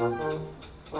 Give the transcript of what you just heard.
o o